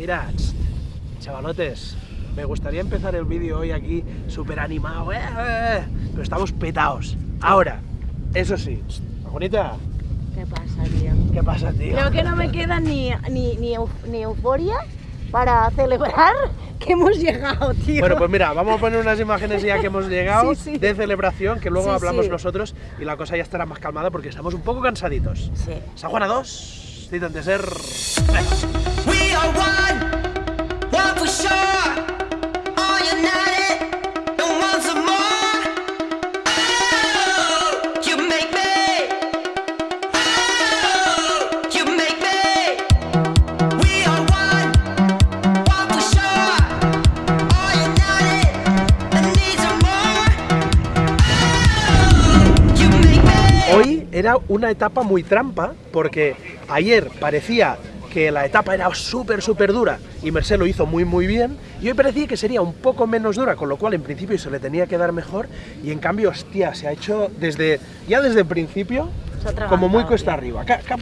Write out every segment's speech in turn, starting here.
Mira, chavalotes, me gustaría empezar el vídeo hoy aquí súper animado, ¿eh? ¿eh? pero estamos petados. Ahora, eso sí, bonita. ¿Qué pasa, tío? ¿Qué pasa, tío? Creo que no me queda ni, ni, ni, ni euforia para celebrar que hemos llegado, tío. Bueno, pues mira, vamos a poner unas imágenes ya que hemos llegado Sí, sí. de celebración, que luego Sí, hablamos sí. nosotros y la cosa ya estará más calmada porque estamos un poco cansaditos. Sí. San Juana 2, Citan de ser... Hoy era una etapa muy trampa porque ayer parecía que la etapa era súper, súper dura y Merced lo hizo muy, muy bien y hoy parecía que sería un poco menos dura, con lo cual en principio se le tenía que dar mejor y en cambio, hostia, se ha hecho desde, ya desde el principio como muy cuesta tío. arriba. ¿Qué, qué-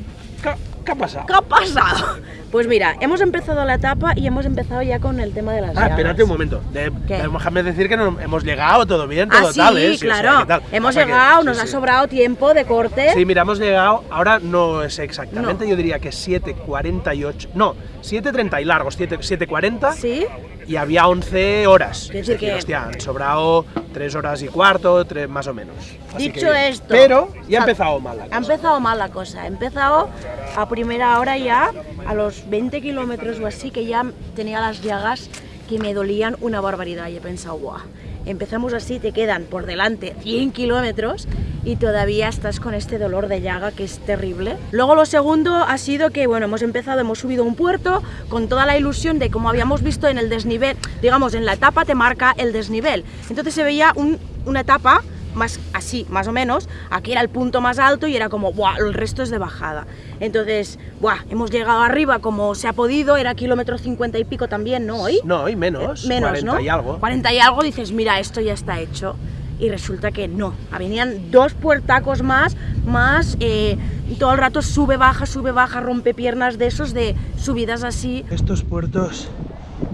qué- qué ha pasado? ¿Qué ha pasado? Pues mira, hemos empezado la etapa y hemos empezado ya con el tema de las Ah, espérate un momento. De-. Déjame decir que no- hemos llegado, todo bien, todo Ah, sí, tal, ¿eh? Sí, o sea, claro. Hemos Pasa llegado, nos sí. ha sobrado tiempo de corte. Sí, mira, hemos llegado, ahora no es exactamente, No. yo diría que 7.48, no, 7.30 y largos, 7 7.40 Sí. y había 11 horas. Quiero decir que- hostia, han sobrado 3 horas y cuarto, 3 más o menos. Así Dicho que- esto, Pero ya ha empezado mal la Ha cosa. empezado mal la cosa. Ha empezado a primera hora ya, a los 20 kilómetros o así, que ya tenía las llagas que me dolían una barbaridad. Y he pensado, guau, empezamos así, te quedan por delante 100 kilómetros y todavía estás con este dolor de llaga que es terrible. Luego lo segundo ha sido que, bueno, hemos empezado, hemos subido un puerto con toda la ilusión de como habíamos visto en el desnivel, digamos, en la etapa te marca el desnivel. Entonces se veía un- una etapa más así, más o menos, aquí era el punto más alto y era como, ¡buah! El resto es de bajada. Entonces, ¡buah! Hemos llegado arriba como se ha podido, era kilómetro 50 y pico también, ¿no? Hoy. No, y menos, Eh, menos, 40 ¿no? y algo. 40 y algo, dices, mira, esto ya está hecho. Y resulta que no. Venían dos puertacos más, más eh, todo el rato sube, baja, sube, baja, rompe piernas de esos, de subidas así. Estos puertos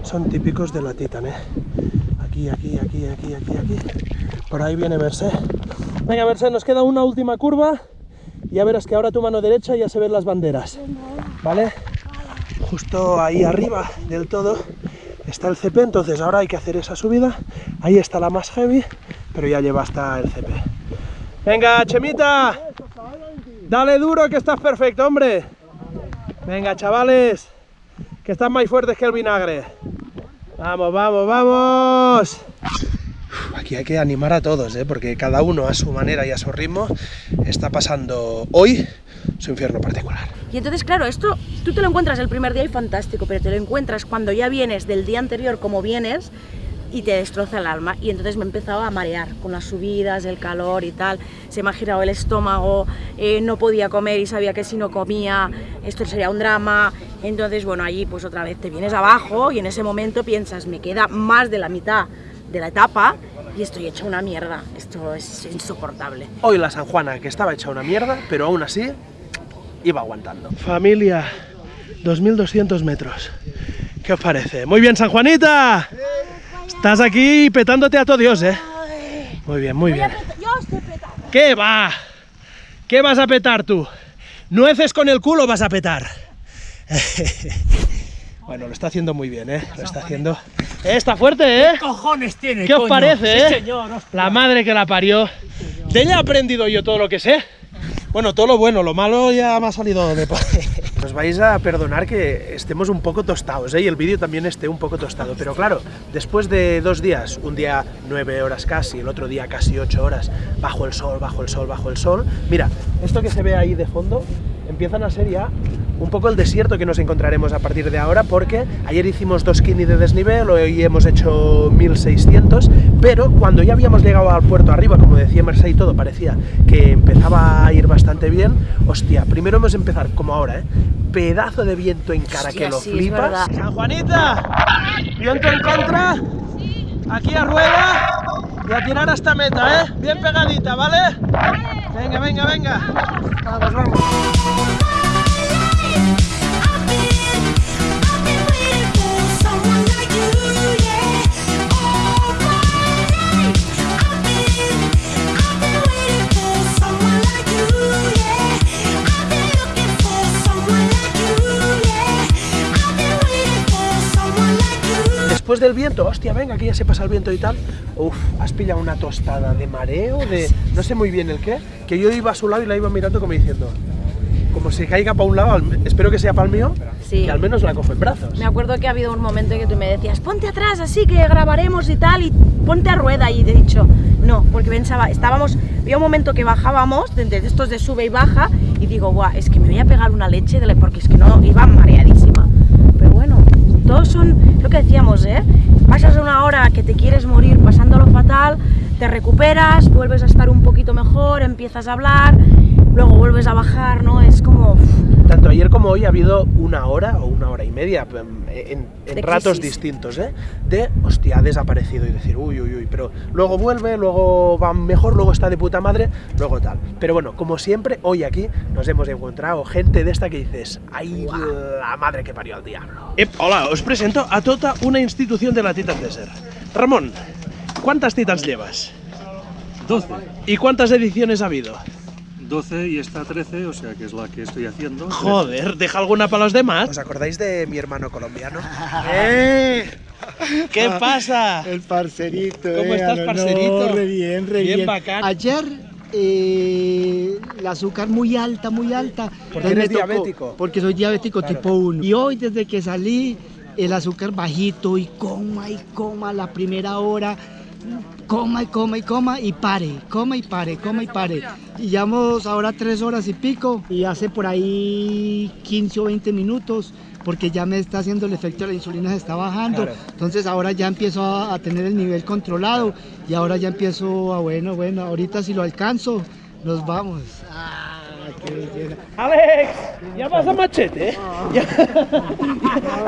son típicos de la Titan, ¿eh? Aquí, aquí, aquí, aquí, aquí, aquí. Por ahí viene Merced. Venga, Merced, nos queda una última curva. Ya verás que ahora tu mano derecha ya se ven las banderas. ¿Vale? Justo ahí arriba del todo está el CP, entonces ahora hay que hacer esa subida. Ahí está la más heavy, pero ya lleva hasta el CP. Venga, Chemita. Dale duro que estás perfecto, hombre. Venga, chavales que están más fuertes que el vinagre. Vamos, vamos, vamos. Aquí hay que animar a todos, ¿eh? porque cada uno a su manera y a su ritmo está pasando hoy su infierno particular. Y entonces, claro, esto tú te lo encuentras el primer día y fantástico, pero te lo encuentras cuando ya vienes del día anterior como vienes y te destroza el alma. Y entonces me he empezado a marear con las subidas, el calor y tal. Se me ha girado el estómago, eh, no podía comer y sabía que si no comía esto sería un drama. Entonces, bueno, allí pues otra vez te vienes abajo y en ese momento piensas, me queda más de la mitad de la etapa y estoy hecha una mierda. Esto es insoportable. Hoy la San Juana, que estaba hecha una mierda, pero aún así iba aguantando. Familia, 2200 metros. ¿Qué os parece? Muy bien, San Juanita. Estás aquí petándote a todo Dios, ¿eh? Muy bien, muy bien. Yo estoy petando. ¿Qué va? ¿Qué vas a petar tú? Nueces con el culo vas a petar. Bueno, lo está haciendo muy bien, ¿eh? Lo está haciendo. Eh, Está fuerte, ¿eh? cojones tiene, ¿Qué os parece, Sí, eh? señor, hostia. La madre que la parió. De ella he aprendido yo todo lo que sé. Bueno, todo lo bueno, lo malo ya me ha salido de... Nos vais a perdonar que estemos un poco tostados, ¿eh? Y el vídeo también esté un poco tostado. Pero claro, después de dos días, un día nueve horas casi, el otro día casi ocho horas, bajo el sol, bajo el sol, bajo el sol. Mira, esto que se ve ahí de fondo, empiezan a ser ya un poco el desierto que nos encontraremos a partir de ahora, porque ayer hicimos 2 kini de desnivel, hoy hemos hecho 1600, pero cuando ya habíamos llegado al puerto arriba, como decía Merced y todo, parecía que empezaba a ir bastante bien, hostia, primero hemos empezar como ahora, ¿eh? pedazo de viento en cara Hostia, que lo sí, flipas. San Juanita, viento en contra, aquí a rueda y a tirar hasta meta, ¿eh? Bien pegadita, ¿vale? Venga, venga, venga. Vamos, vamos. Después del viento, hostia, venga, que ya se pasa el viento y tal, uff, has pillado una tostada de mareo, de no sé muy bien el qué, que yo iba a su lado y la iba mirando como diciendo, como si caiga para un lado, espero que sea para el mío, Sí. que al menos la cojo en brazos. Me acuerdo que ha habido un momento en que tú me decías, ponte atrás así que grabaremos y tal, y ponte a rueda. Y te he dicho, no, porque pensaba, estábamos, había un momento que bajábamos, de, de estos de sube y baja, y digo, guau, es que me voy a pegar una leche, de la- porque es que no, iba mareadísima. Todos son lo que decíamos, ¿eh? Pasas una hora que te quieres morir pasándolo fatal, te recuperas, vuelves a estar un poquito mejor, empiezas a hablar, luego vuelves a bajar, ¿no? Es como... Tanto ayer como hoy ha habido una hora o una hora y media en, ratos crisis. distintos, ¿eh? De, hostia, ha desaparecido y decir, uy, uy, uy, pero luego vuelve, luego va mejor, luego está de puta madre, luego tal. Pero bueno, como siempre, hoy aquí nos hemos encontrado gente de esta que dices, ay, la madre que parió al diablo. hola, os presento a toda una institución de la Titan Desert. Ramón, ¿cuántas Titans llevas? 12. ¿Y cuántas ediciones ha habido? 12 y esta 13, o sea que es la que estoy haciendo. Joder, deja alguna para los demás. ¿Os acordáis de mi hermano colombiano? ¡Eh! ¿Qué pasa? El parcerito. ¿Cómo eh, estás, parcerito? no, re bien, re Bien bien. bacán. Ayer eh, el azúcar muy alta, muy alta. Porque Entonces eres diabético. Porque soy diabético Claro. tipo 1. Y hoy desde que salí, el azúcar bajito y coma y coma la primera hora. Coma y coma y coma y pare, coma y pare, coma y pare. Y llevamos ahora tres horas y pico y hace por ahí 15 o 20 minutos porque ya me está haciendo el efecto, la insulina se está bajando. Claro. Entonces ahora ya empiezo a, a tener el nivel controlado y ahora ya empiezo a, bueno, bueno, ahorita si lo alcanzo, nos vamos. Ah. Alex, ya vas a machete. ¿eh? Ya-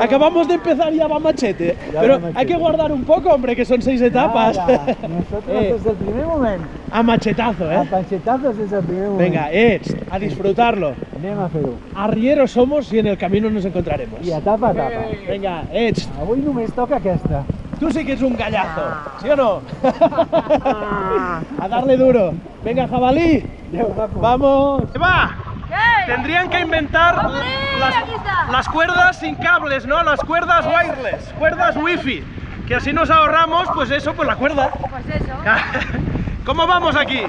Acabamos de empezar y ya va machete. Pero hay que guardar un poco, hombre, que son seis etapas. Nosotros Eh. desde el primer momento, A machetazo, a ¿eh? panchetazos desde el primer momento. Venga, eh, a disfrutarlo. Anem a fer-ho. Arrieros somos y en el camino nos encontraremos. I etapa a etapa. Venga, eh, Avui només toca aquesta. tú sí que es un gallazo, ¿sí o no? a darle duro. Venga, jabalí. Vamos. Va. Tendrían que inventar las, las cuerdas sin cables, ¿no? Las cuerdas wireless, cuerdas wifi. Que así nos ahorramos, pues eso, pues la cuerda. Pues eso, ¿Cómo vamos aquí?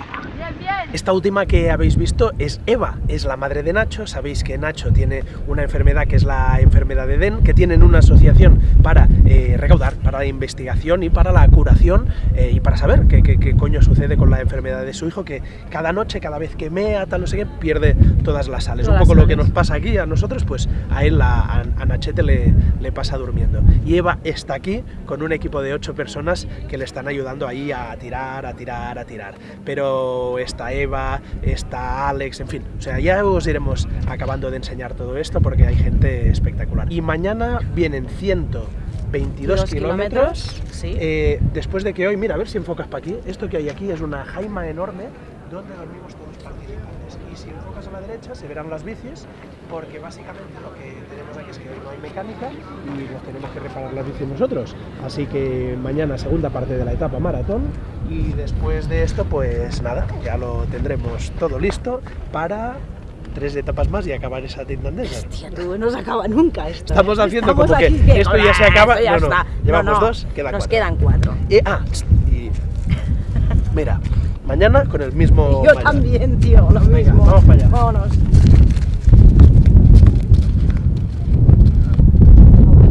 Esta última que habéis visto es Eva, es la madre de Nacho. Sabéis que Nacho tiene una enfermedad que es la enfermedad de Den, que tienen una asociación para eh, recaudar, para la investigación y para la curación eh, y para saber qué, qué- qué coño sucede con la enfermedad de su hijo, que cada noche, cada vez que mea, tal, no sé qué, pierde todas las sales. Todas Un poco lo que nos pasa aquí a nosotros, pues a él, a, a- a Nachete le, le pasa durmiendo. Y Eva está aquí con un equipo de ocho personas que le están ayudando ahí a tirar, a tirar, a tirar. Pero está Eva, está Alex, en fin. O sea, ya os iremos acabando de enseñar todo esto porque hay gente espectacular. Y mañana vienen 122 Dos kilómetros. sí. eh, después de que hoy, mira, a ver si enfocas para aquí. Esto que hay aquí es una jaima enorme donde dormimos todos participantes. Si enfocas a la derecha se verán las bicis, porque básicamente lo que tenemos aquí es que hoy no hay mecánica y nos tenemos que reparar las bicis nosotros. Así que mañana segunda parte de la etapa maratón y después de esto pues nada, ya lo tendremos todo listo para tres etapas más y acabar esa Tintan Desert. Tía, tú, no se acaba nunca esto. Estamos ¿eh? haciendo Estamos como que esto ya se "Ah, acaba". ya No, no, está". llevamos dos, quedan Nos cuatro. quedan cuatro. Eh, ah, y mira, mañana con el mismo Yo maillot. también, tío, lo Venga, mismo. vamos para allá. Vámonos.